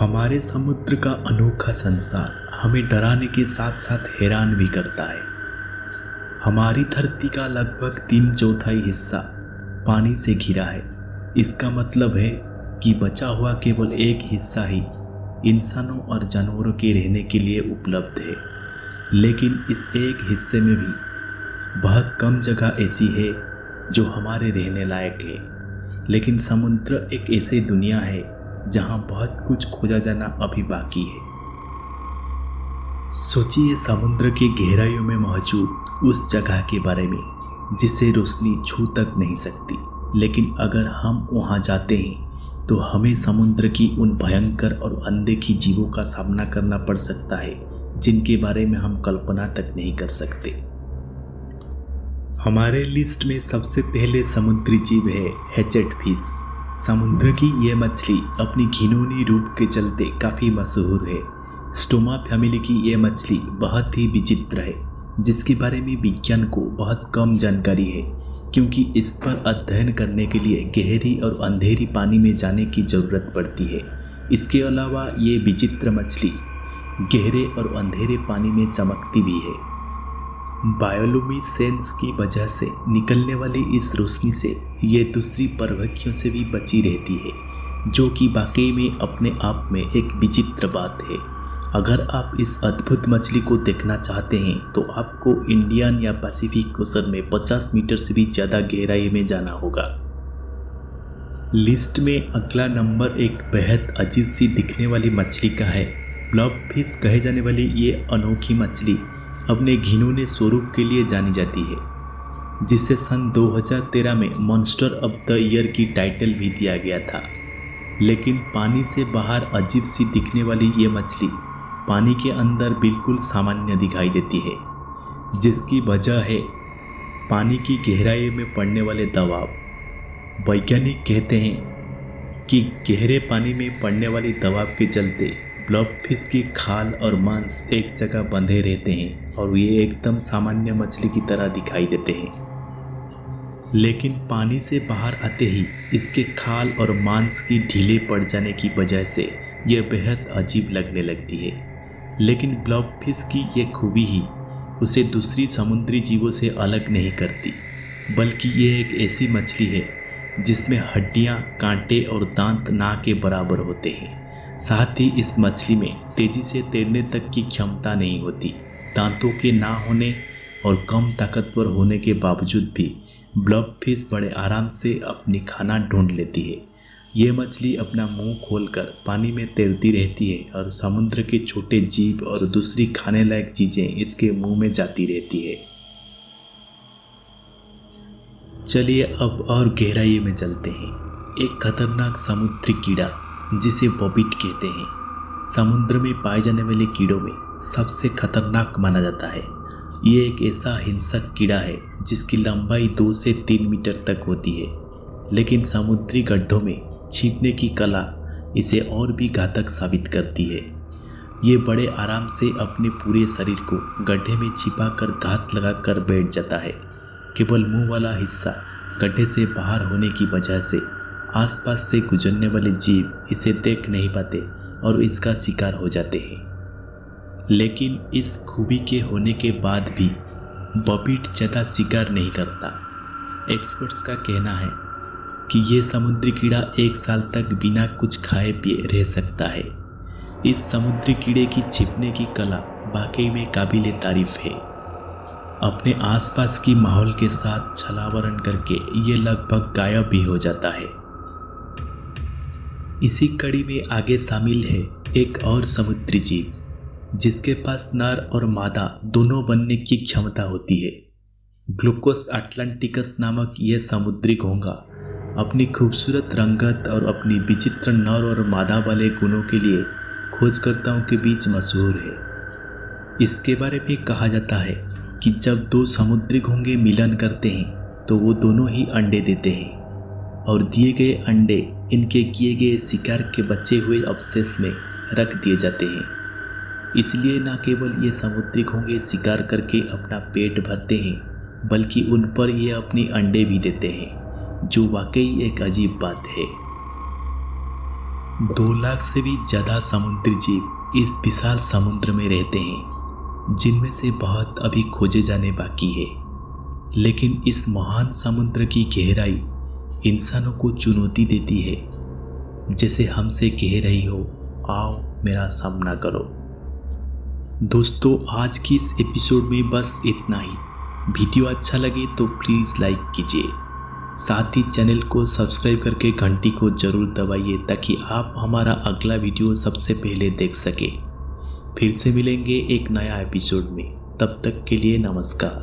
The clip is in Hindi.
हमारे समुद्र का अनोखा संसार हमें डराने के साथ साथ हैरान भी करता है। हमारी धरती का लगभग तीन चौथाई हिस्सा पानी से घिरा है। इसका मतलब है कि बचा हुआ केवल एक हिस्सा ही इंसानों और जानवरों के रहने के लिए उपलब्ध है। लेकिन इस एक हिस्से में भी बहुत कम जगह ऐसी है जो हमारे रहने लायक है। लेकिन समुद्र एक ऐसी दुनिया है जहाँ बहुत कुछ खोजा जाना अभी बाकी है। सोचिए समुद्र की गहराइयों में मौजूद उस जगह के बारे में, जिसे रोशनी छू तक नहीं सकती। लेकिन अगर हम वहाँ जाते हैं तो हमें समुद्र की उन भयंकर और अनदेखी जीवों का सामना करना पड़ सकता है, जिनके बारे में हम कल्पना तक नहीं कर सकते। हमारे लिस्ट में सबसे पहले समुद्री जीव है हेचेट फ़िश समुद्र की ये मछली अपनी घिनौनी रूप के चलते काफ़ी मशहूर है। स्टोमा फैमिली की ये मछली बहुत ही विचित्र है, जिसके बारे में विज्ञान को बहुत कम जानकारी है, क्योंकि इस पर अध्ययन करने के लिए गहरी और अंधेरी पानी में जाने की ज़रूरत पड़ती है। इसके अलावा ये विचित्र मछली गहरे और अंधेरे पानी में चमकती भी है। बायोलुमिसेंस की वजह से निकलने वाली इस रोशनी से ये दूसरी परभक्षियों से भी बची रहती है, जो कि वाकई में अपने आप में एक विचित्र बात है। अगर आप इस अद्भुत मछली को देखना चाहते हैं तो आपको इंडियन या पैसिफिक ओशन में 50 मीटर से भी ज़्यादा गहराई में जाना होगा। लिस्ट में अगला नंबर एक बेहद अजीब सी दिखने वाली मछली का है। ब्लॉब फ़िश कहे जाने वाली ये अनोखी मछली अपने घिनौने स्वरूप के लिए जानी जाती है, जिसे सन 2013 में मॉन्स्टर ऑफ़ द ईयर की टाइटल भी दिया गया था। लेकिन पानी से बाहर अजीब सी दिखने वाली ये मछली पानी के अंदर बिल्कुल सामान्य दिखाई देती है, जिसकी वजह है पानी की गहराई में पड़ने वाले दबाव। वैज्ञानिक कहते हैं कि गहरे पानी में पड़ने वाली दबाव के चलते फ़िश की खाल और मांस एक जगह बंधे रहते हैं और ये एकदम सामान्य मछली की तरह दिखाई देते हैं। लेकिन पानी से बाहर आते ही इसके खाल और मांस की ढीले पड़ जाने की वजह से यह बेहद अजीब लगने लगती है। लेकिन फ़िश की यह खूबी ही उसे दूसरी समुद्री जीवों से अलग नहीं करती बल्कि ये एक ऐसी मछली है जिसमें हड्डियाँ, कांटे और दांत ना के बराबर होते हैं। साथ ही इस मछली में तेज़ी से तैरने तक की क्षमता नहीं होती। दांतों के ना होने और कम ताकतवर होने के बावजूद भी ब्लब फ़िश बड़े आराम से अपनी खाना ढूंढ लेती है। ये मछली अपना मुँह खोलकर पानी में तैरती रहती है और समुद्र के छोटे जीव और दूसरी खाने लायक चीज़ें इसके मुँह में जाती रहती है। चलिए अब और गहराई में चलते हैं। एक खतरनाक समुद्री कीड़ा जिसे बॉबिट कहते हैं। समुद्र में पाए जाने वाले कीड़ों में सबसे खतरनाक माना जाता है। ये एक ऐसा हिंसक कीड़ा है, जिसकी लंबाई दो से तीन मीटर तक होती है। लेकिन समुद्री गड्ढों में छिपने की कला इसे और भी घातक साबित करती है। ये बड़े आराम से अपने पूरे शरीर को गड्ढे में छिपा कर घात लगा कर बैठ जाता है। केवल मुँह वाला हिस्सा गड्ढे से बाहर होने की वजह से आसपास से गुजरने वाले जीव इसे देख नहीं पाते और इसका शिकार हो जाते हैं। लेकिन इस खूबी के होने के बाद भी बबीट ज़्यादा शिकार नहीं करता। एक्सपर्ट्स का कहना है कि ये समुद्री कीड़ा एक साल तक बिना कुछ खाए पिए रह सकता है। इस समुद्री कीड़े की छिपने की कला वाकई में काबिल तारीफ़ है। अपने आसपास की माहौल के साथ छलावरण करके ये लगभग गायब भी हो जाता है। इसी कड़ी में आगे शामिल है एक और समुद्री जीव, जिसके पास नर और मादा दोनों बनने की क्षमता होती है। ग्लूकोस अटलांटिकस नामक यह समुद्री घोंगा अपनी खूबसूरत रंगत और अपनी विचित्र नर और मादा वाले गुणों के लिए खोजकर्ताओं के बीच मशहूर है। इसके बारे में कहा जाता है कि जब दो समुद्री घोंगे मिलन करते हैं तो वो दोनों ही अंडे देते हैं और दिए गए अंडे इनके किए गए शिकार के बचे हुए अवशेष में रख दिए जाते हैं। इसलिए न केवल ये समुद्री घोंगे शिकार करके अपना पेट भरते हैं, बल्कि उन पर ये अपने अंडे भी देते हैं, जो वाकई एक अजीब बात है। दो लाख से भी ज़्यादा समुद्री जीव इस विशाल समुद्र में रहते हैं, जिनमें से बहुत अभी खोजे जाने बाकी है। लेकिन इस महान समुद्र की गहराई इंसानों को चुनौती देती है। जैसे हमसे कह रही हो, आओ मेरा सामना करो। दोस्तों, आज की इस एपिसोड में बस इतना ही। वीडियो अच्छा लगे तो प्लीज़ लाइक कीजिए। साथ ही चैनल को सब्सक्राइब करके घंटी को ज़रूर दबाइए ताकि आप हमारा अगला वीडियो सबसे पहले देख सके। फिर से मिलेंगे एक नया एपिसोड में। तब तक के लिए नमस्कार।